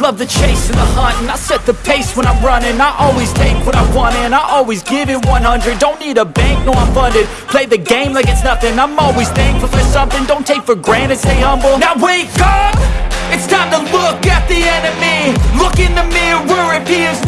the chase and the hunt And I set the pace when I'm running. I always take what I want and I always give it 100 Don't need a bank, no I'm funded. Play the game like it's nothing. I'm always thankful for something. Don't take for granted, stay humble. Now wake up! It's time to look at the enemy. Look in the mirror. If he is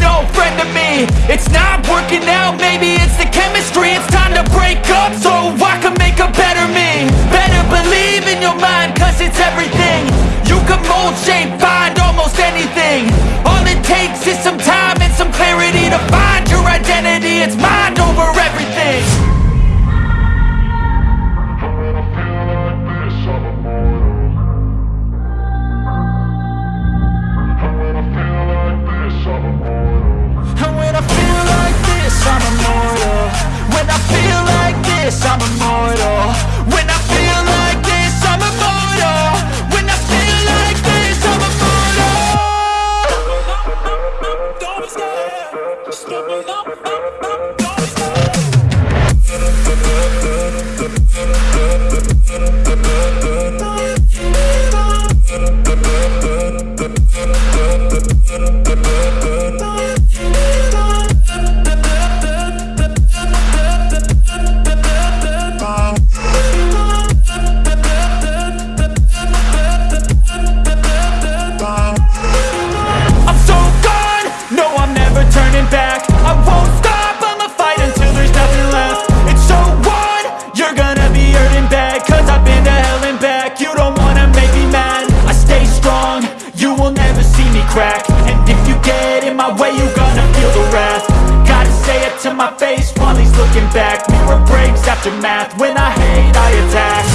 my way, you gonna feel the wrath. Gotta say it to my face while he's looking back. Mirror breaks after math, when I hate I attack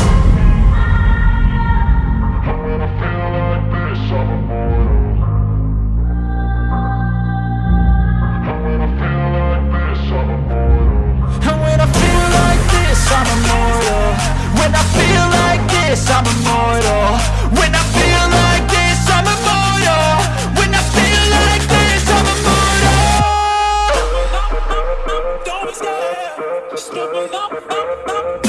scared, just give me